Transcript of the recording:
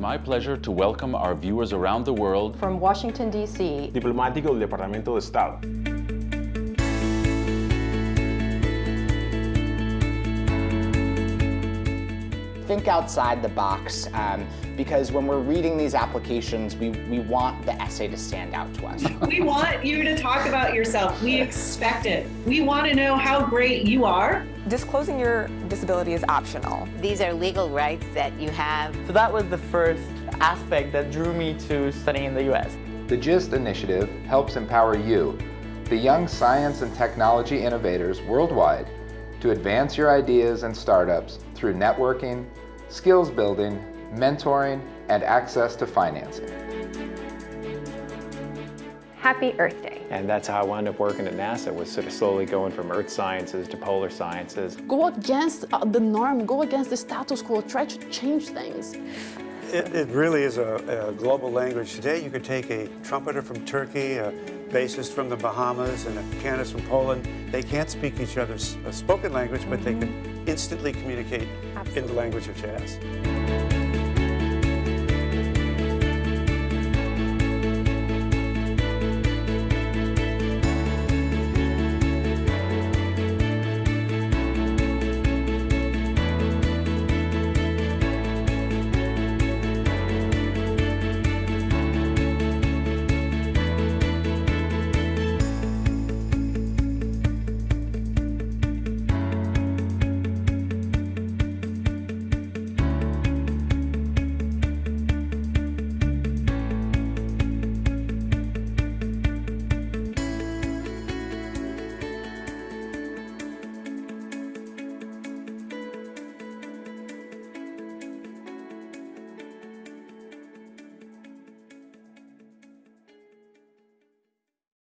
my pleasure to welcome our viewers around the world From Washington, D.C., diplomático del Departamento de Estado. think outside the box um, because when we're reading these applications, we, we want the essay to stand out to us. we want you to talk about yourself. We expect it. We want to know how great you are. Disclosing your disability is optional. These are legal rights that you have. So that was the first aspect that drew me to studying in the U.S. The GIST initiative helps empower you, the young science and technology innovators worldwide, to advance your ideas and startups through networking, skills building, mentoring, and access to financing. Happy Earth Day. And that's how I wound up working at NASA, was sort of slowly going from earth sciences to polar sciences. Go against uh, the norm, go against the status quo, try to change things. It, it really is a, a, global language. Today you could take a trumpeter from Turkey, a bassist from the Bahamas, and a pianist from Poland. They can't speak each other's spoken language, but they can instantly communicate Absolutely. in the language of jazz.